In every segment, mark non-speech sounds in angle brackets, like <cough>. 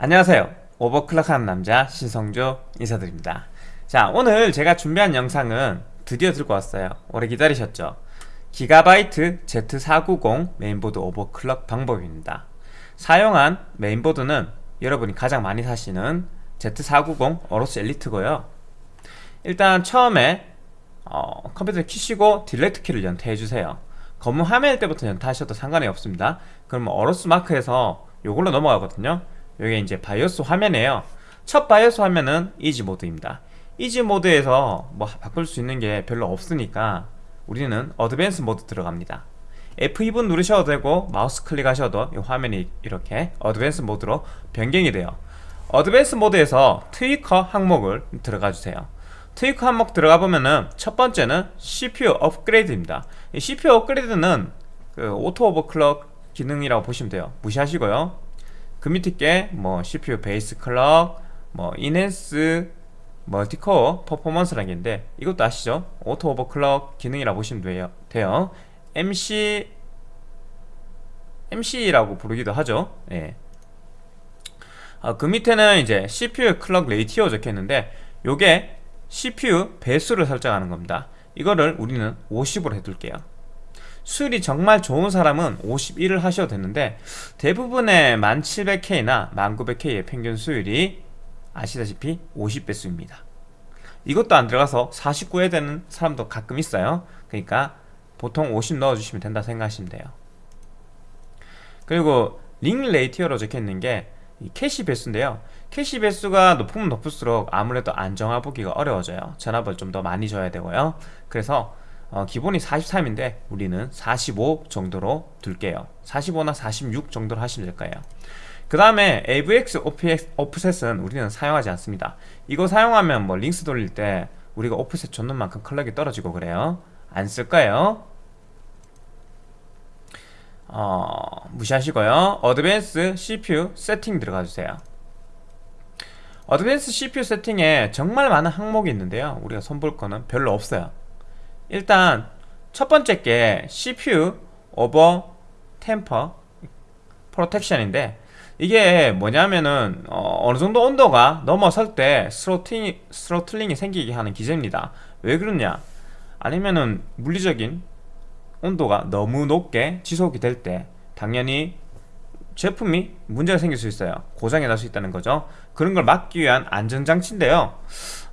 안녕하세요. overclock하는 남자 신성조 인사드립니다. 자 오늘 제가 준비한 영상은 드디어 들고 왔어요. 오래 기다리셨죠? GIGABYTE Z490 메인보드 overclock 방법입니다. 사용한 메인보드는 여러분이 가장 많이 사시는 Z490 AORUS ELITE고요. 일단 처음에 어, 컴퓨터를 키시고 delete 키를 연타해주세요. 검은 화면일 때부터 연타하셔도 상관이 없습니다. 그러면 AORUS 마크에서 요걸로 넘어가거든요 이게 이제 바이오스 화면이에요. 첫 바이오스 화면은 easy mode입니다. easy mode에서 뭐 바꿀 수 있는 게 별로 없으니까 우리는 advanced mode 들어갑니다. F2번 누르셔도 되고 마우스 클릭하셔도 이 화면이 이렇게 advanced mode로 변경이 돼요. advanced mode에서 tweaker 항목을 들어가 주세요. tweaker 항목 들어가 보면은 첫 번째는 CPU upgrade입니다. 이 CPU 업그레이드는 그 auto overclock 기능이라고 보시면 돼요. 무시하시고요 그 밑에 게 뭐 CPU 베이스 클럭 뭐 인핸스 멀티코어 퍼포먼스라는 게 있는데 이것도 아시죠? 오토 오버클럭 기능이라고 보시면 돼요, 돼요. MCE MCE라고 부르기도 하죠. 예. 아, 그 밑에는 이제 CPU clock ratio 적혀있는데 요게 CPU 배수를 설정하는 겁니다. 이거를 우리는 50으로 해둘게요. 수율이 정말 좋은 사람은 51을 하셔도 되는데 대부분의 12700K나 12900K의 평균 수율이 아시다시피 50배수입니다. 이것도 안 들어가서 49에 되는 사람도 가끔 있어요. 그러니까 보통 50 넣어주시면 된다 생각하시면 돼요. 그리고 ring ratio로 적혀있는 게 캐시 배수인데요. 캐시 배수가 높으면 높을수록 아무래도 안정화 보기가 어려워져요. 전압을 좀 더 많이 줘야 되고요. 그래서 어, 기본이 43인데 우리는 45 정도로 둘게요. 45나 46 정도로 하시면 될 거예요. 그 다음에 AVX off, offset은 우리는 사용하지 않습니다. 이거 사용하면 뭐 링스 돌릴 때 우리가 offset 줬는 만큼 clock이 떨어지고 그래요. 안 쓸 거예요. 어, 무시하시고요. advanced CPU settings 들어가 주세요. 어드밴스 CPU 세팅에 정말 많은 항목이 있는데요. 우리가 손볼 거는 별로 없어요 일단 첫 번째 게 CPU 오버 템퍼 프로텍션인데 이게 뭐냐면은 어느 정도 온도가 넘어설 때 throttling, throttling이 생기게 하는 기제입니다. 왜 그러냐? 아니면은 물리적인 온도가 너무 높게 지속이 될 때 당연히 제품이 문제가 생길 수 있어요. 고장이 날 수 있다는 거죠. 그런 걸 막기 위한 안전장치인데요.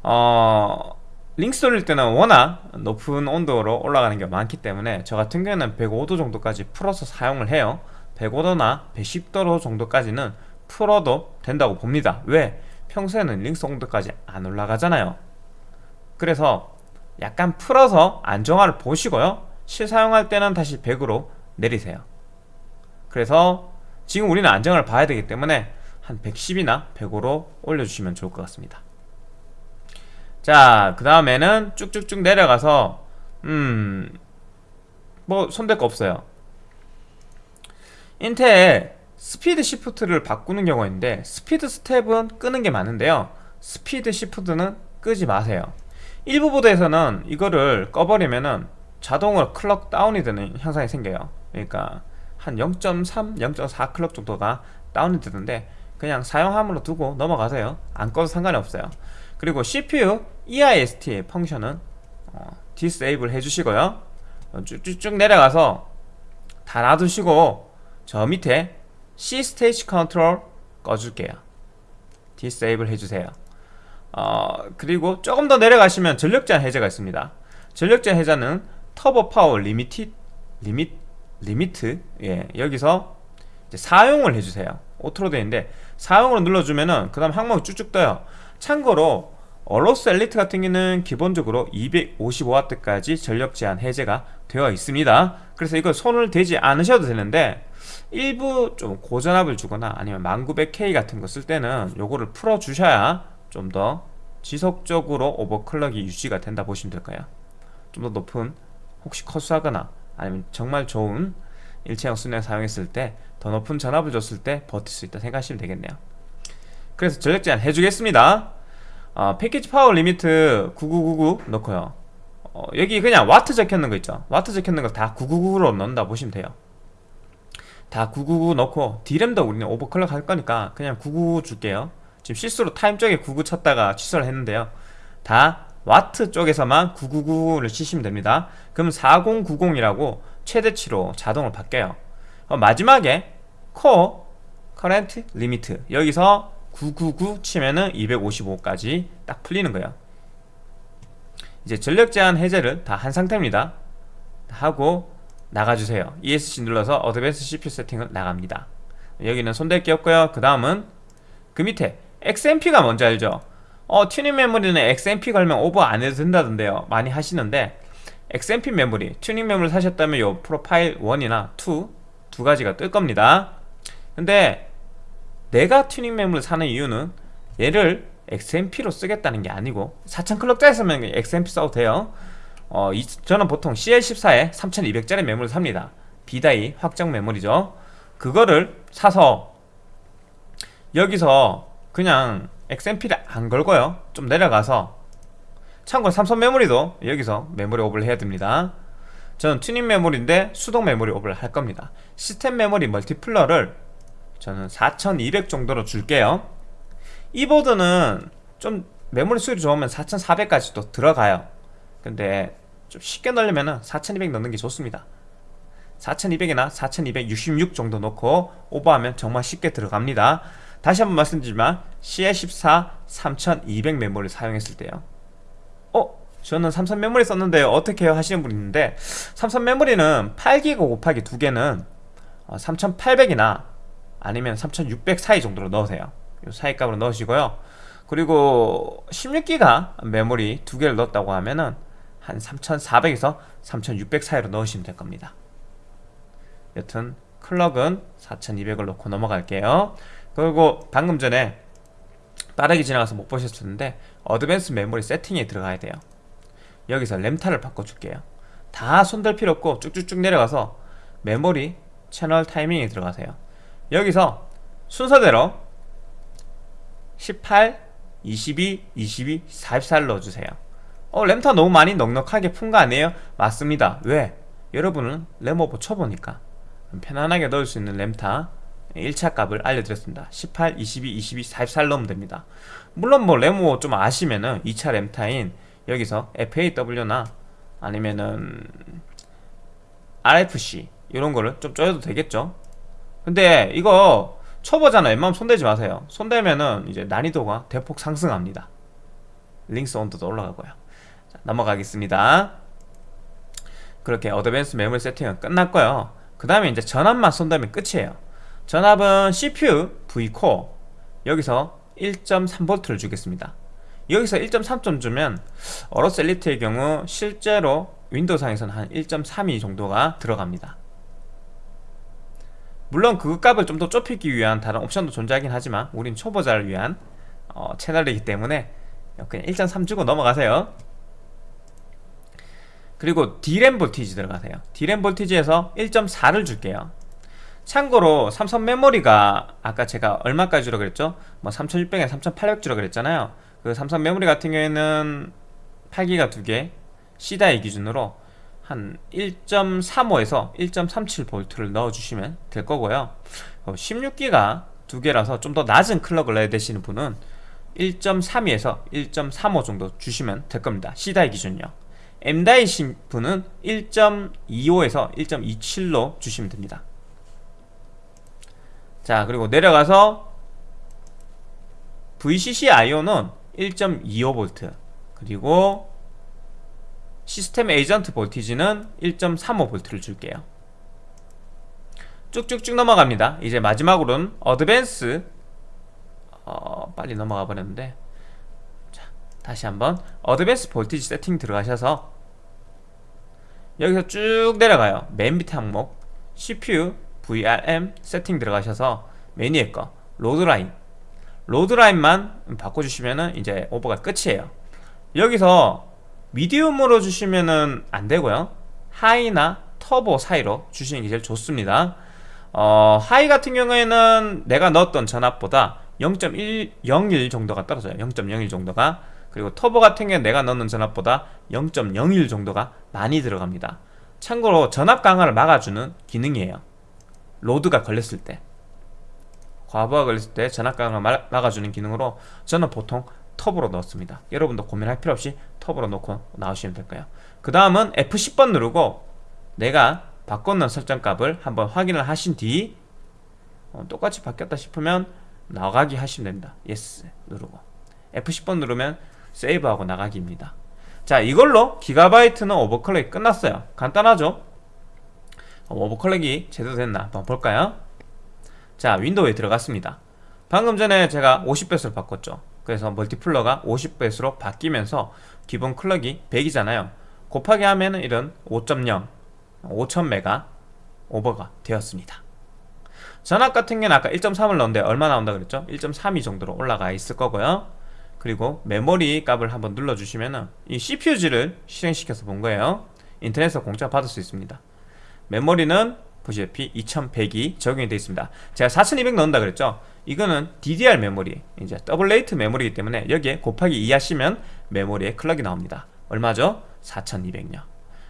어... 링스 돌릴 때는 워낙 높은 온도로 올라가는 게 많기 때문에 저 같은 경우는 105도 정도까지 풀어서 사용을 해요. 105도나 110도 정도까지는 풀어도 된다고 봅니다. 왜? 평소에는 링스 온도까지 안 올라가잖아요. 그래서 약간 풀어서 안정화를 보시고요. 실사용할 때는 다시 100으로 내리세요. 그래서 지금 우리는 안정을 봐야 되기 때문에 한 110이나 105로 올려주시면 좋을 것 같습니다 자, 그 다음에는 쭉쭉쭉 내려가서 음... 뭐 손댈 거 없어요. 인텔 Speed Shift를 바꾸는 경우가 있는데 SpeedStep은 끄는 게 많은데요. Speed Shift는 끄지 마세요. 일부 보드에서는 이거를 꺼버리면은 자동으로 clock down이 되는 현상이 생겨요. 그러니까 한 0.3, 0.4 clock 정도가 down이 되는데 그냥 사용함으로 두고 넘어가세요. 안 꺼도 상관이 없어요 그리고 CPU EIST 펑션은 어, disable 해주시고요. 어, 쭉쭉쭉 내려가서 다 놔두시고 저 밑에 C-states control 꺼줄게요. disable 해주세요. 어, 그리고 조금 더 내려가시면 전력 제한 해제가 있습니다. 전력 제한 해제는 turbo power limi limit limit 예, 여기서 사용을 해주세요. auto로 되어 있는데 사용으로 눌러주면은 그 다음 항목이 쭉쭉 떠요 참고로 AORUS ELITE 같은 경우는 기본적으로 255W까지 전력 제한 해제가 되어 있습니다. 그래서 이거 손을 대지 않으셔도 되는데 일부 좀 고전압을 주거나 아니면 12900K 같은 거 쓸 때는 요거를 풀어 주셔야 좀 더 지속적으로 overclock이 유지가 된다 보시면 될까요. 좀 더 높은 혹시 커수하거나 아니면 정말 좋은 일체형 수냉 사용했을 때 더 높은 전압을 줬을 때 버틸 수 있다 생각하시면 되겠네요 그래서 전력 제한 해주겠습니다. 어, package power limit 9999 넣고요. 어, 여기 그냥 와트 적혀있는 거 있죠? 와트 적혀있는 거 다 999로 넣는다 보시면 돼요. 다 999 넣고 DRAM도 우리는 overclock 할 거니까 그냥 999 줄게요. 지금 실수로 time 쪽에 99 쳤다가 취소를 했는데요. 다 와트 쪽에서만 999를 치시면 됩니다. 그럼 4095라고 최대치로 자동으로 바뀌어요. 어, 마지막에 core current limit 여기서 999 치면은 255까지 딱 풀리는 거예요. 이제 전력 제한 해제를 다 한 상태입니다. 하고 나가주세요. ESC 눌러서 어드밴스 CPU 세팅을 나갑니다. 여기는 손댈 게 없고요. 그 다음은 그 밑에 XMP가 뭔지 알죠? 어 튜닝 메모리는 XMP 걸면 오버 안 해도 된다던데요. 많이 하시는데 XMP 메모리 튜닝 메모리 사셨다면 요 profile 1이나 2 두 가지가 뜰 겁니다. 근데 내가 튜닝 메모리 사는 이유는 얘를 XMP로 쓰겠다는 게 아니고 4000 clock짜리 쓰면 XMP 써도 돼요. 어, 이, 저는 보통 CL14에 3200짜리 메모리 삽니다. B-die 확정 메모리죠. 그거를 사서 여기서 그냥 XMP를 안 걸고요. 좀 내려가서 참고로 삼성 메모리도 여기서 메모리 오버를 해야 됩니다. 저는 튜닝 메모리인데 수동 메모리 오버를 할 겁니다. 시스템 메모리 multiplier를 저는 4200 정도로 줄게요. 이 보드는 좀 메모리 수율이 좋으면 4400까지도 들어가요. 근데 좀 쉽게 넣으려면 4200 넣는 게 좋습니다. 4200이나 4266 정도 넣고 오버하면 정말 쉽게 들어갑니다. 다시 한번 말씀드리지만 CL14 3200 메모리를 사용했을 때요. 어? 저는 삼성 메모리 썼는데요. 어떻게 해요? 하시는 분 있는데 삼성 메모리는 8기가 곱하기 2개는 3800이나 아니면 3600 사이 정도로 넣으세요. 이 사이 값으로 넣으시고요. 그리고 16기가 메모리 두 개를 넣었다고 하면은 한 3400에서 3600 사이로 넣으시면 될 겁니다. 여튼 클럭은 4200을 넣고 넘어갈게요. 그리고 방금 전에 빠르게 지나가서 못 보셨었는데 어드밴스 메모리 세팅에 들어가야 돼요. 여기서 램타를 바꿔줄게요. 다 손댈 필요 없고 쭉쭉쭉 내려가서 메모리 채널 타이밍에 들어가세요 여기서 순서대로 18, 22, 22, 44를 넣어주세요. 어 램타 너무 많이 넉넉하게 푼 거 아니에요? 맞습니다. 왜? 여러분은 램오버 쳐보니까 편안하게 넣을 수 있는 램타 1차 값을 알려드렸습니다. 18, 22, 22, 44를 넣으면 됩니다. 물론 뭐 램오 좀 아시면은 2차 램타인 여기서 FAW나 아니면은 RFC 이런 거를 좀 쪼여도 되겠죠 근데 이거 초보잖아 웬만하면 손대지 마세요. 손대면은 이제 난이도가 대폭 상승합니다. LinX 온도도 올라가고요. 자, 넘어가겠습니다. 그렇게 advanced 메모리 세팅은 끝났고요. 그 다음에 이제 전압만 손대면 끝이에요. 전압은 CPU Vcore 여기서 1.3V를 주겠습니다. 여기서 1.3점 주면 어로스 엘리트의 경우 실제로 윈도우상에서는 한 1.32 정도가 들어갑니다 물론 그 값을 좀 더 좁히기 위한 다른 옵션도 존재하긴 하지만 우린 초보자를 위한 어, 채널이기 때문에 그냥 1.3 주고 넘어가세요. 그리고 D램 볼티지 들어가세요. D램 볼티지에서 1.4를 줄게요. 참고로 삼성 메모리가 아까 제가 얼마까지 주라고 그랬죠? 뭐 3600에 3800 주라고 그랬잖아요. 그 삼성 메모리 같은 경우에는 8기가 2개 C다이 기준으로 한 1.35에서 1.37V를 넣어주시면 될 거고요. 16기가 두 개라서 좀 더 낮은 클럭을 내야 되시는 분은 1.32에서 1.35 정도 주시면 될 겁니다. C다이 기준요. M다이신 분은 1.25에서 1.27로 주시면 됩니다. 자 그리고 내려가서 VCC IO는 1.25V 그리고 system agent voltage는 1.35V를 줄게요. 쭉쭉쭉 넘어갑니다. 이제 마지막으로는 advanced 어, 빨리 넘어가 버렸는데. 자, 다시 한번 advanced voltage 세팅 들어가셔서 여기서 쭉 내려가요. 맨 밑에 항목 CPU VRM 세팅 들어가셔서 메뉴에 거 loadline. loadline만 바꿔주시면 이제 오버가 끝이에요. 여기서 medium으로 주시면은 안되고요. high나 터보 사이로 주시는 게 제일 좋습니다. 어, high 같은 경우에는 내가 넣었던 전압보다 0.101 정도가 떨어져요. 0.01 정도가. 그리고 터보 같은 경우에 내가 넣는 전압보다 0.01 정도가 많이 들어갑니다. 참고로 전압 강하를 막아주는 기능이에요. 로드가 걸렸을 때. 과부하 걸렸을 때 전압강을 막- 막아주는 기능으로 저는 보통 터보로 넣습니다. 여러분도 고민할 필요 없이 터보로 넣고 나오시면 될 거예요? 그 다음은 F10번 누르고 내가 바꿨는 설정값을 한번 확인을 하신 뒤 어, 똑같이 바뀌었다 싶으면 나가기 하시면 됩니다. yes 누르고. F10번 누르면 세이브하고 나가기입니다. 자 이걸로 기가바이트는 overclock이 끝났어요. 간단하죠? 어, overclock이 제대로 됐나 한번 볼까요? 자 윈도우에 들어갔습니다. 방금 전에 제가 50배수를 바꿨죠 그래서 multiplier가 50배수로 바뀌면서 기본 clock이 100이잖아요. 곱하기 하면 은 이런 5.0 5000메가 오버가 되었습니다. 전압 같은 경우는 아까 1.3을 넣었는데 얼마 나온다 그랬죠? 1.32 정도로 올라가 있을 거고요. 그리고 메모리 값을 한번 눌러주시면 은 이 CPU-Z를 실행시켜서 본 거예요. 인터넷에서 공짜 받을 수 있습니다. 메모리는 보시다시피 2100이 적용이 되어 있습니다. 제가 4200 넣는다 그랬죠 이거는 DDR 메모리 이제 double rate 메모리이기 때문에 여기에 곱하기 2 하시면 메모리에 clock이 나옵니다. 얼마죠? 4200요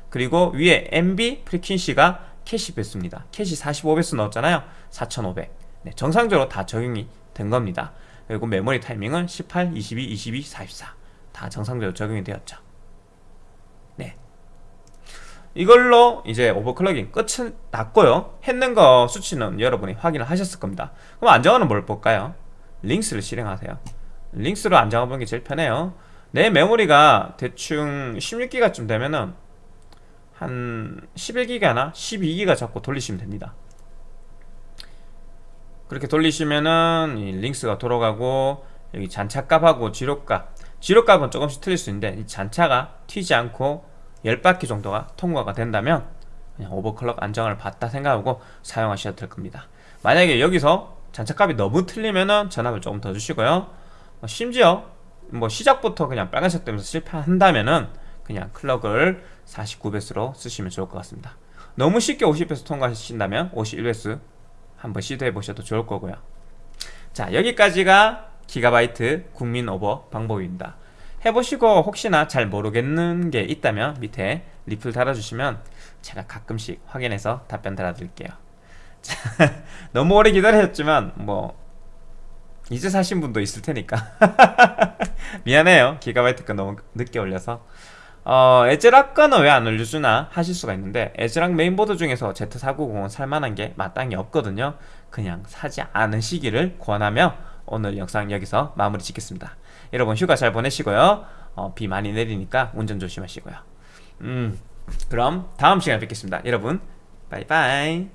그리고 위에 MB 프리퀸시가 캐시 배수입니다. 캐시 45배수 넣었잖아요. 4500 네, 정상적으로 다 적용이 된 겁니다. 그리고 메모리 타이밍은 18, 22, 22, 44 다 정상적으로 적용이 되었죠. 네 이걸로 이제 overclock이 끝이 났고요. 했는 거 수치는 여러분이 확인을 하셨을 겁니다. 그럼 안정화는 뭘 볼까요? LinX를 실행하세요. LinX로 안정화 보는 게 제일 편해요. 내 메모리가 대충 16기가쯤 되면은 한 11기가나 12기가 잡고 돌리시면 됩니다. 그렇게 돌리시면은 이 링스가 돌아가고 여기 잔차값하고 지로값. 지로값은 조금씩 틀릴 수 있는데 이 잔차가 튀지 않고 10바퀴 정도가 통과가 된다면 그냥 오버클럭 안정을 받다 생각하고 사용하셔도 될 겁니다. 만약에 여기서 잔차값이 너무 틀리면은 전압을 조금 더 주시고요. 어, 심지어 뭐 시작부터 그냥 빨간색 되면서 실패한다면은 그냥 클럭을 49배수로 쓰시면 좋을 것 같습니다. 너무 쉽게 50배수 통과하신다면 51배수 한번 시도해 보셔도 좋을 거고요. 자 여기까지가 기가바이트 국민 오버 방법입니다 해보시고 혹시나 잘 모르겠는 게 있다면 밑에 리플 달아주시면 제가 가끔씩 확인해서 답변 달아드릴게요. <laughs> 자, 너무 오래 기다리셨지만 뭐 이제 사신 분도 있을 테니까. <laughs> 미안해요. 기가바이트 거 너무 늦게 올려서. 어, ASRock 거는 왜 안 올려주나 하실 수가 있는데 ASRock 메인보드 중에서 Z490은 살만한 게 마땅히 없거든요. 그냥 사지 않으시기를 권하며 오늘 영상 여기서 마무리 짓겠습니다. 여러분 휴가 잘 보내시고요. 어, 비 많이 내리니까 운전 조심하시고요. 음 그럼 다음 시간에 뵙겠습니다. 여러분 bye bye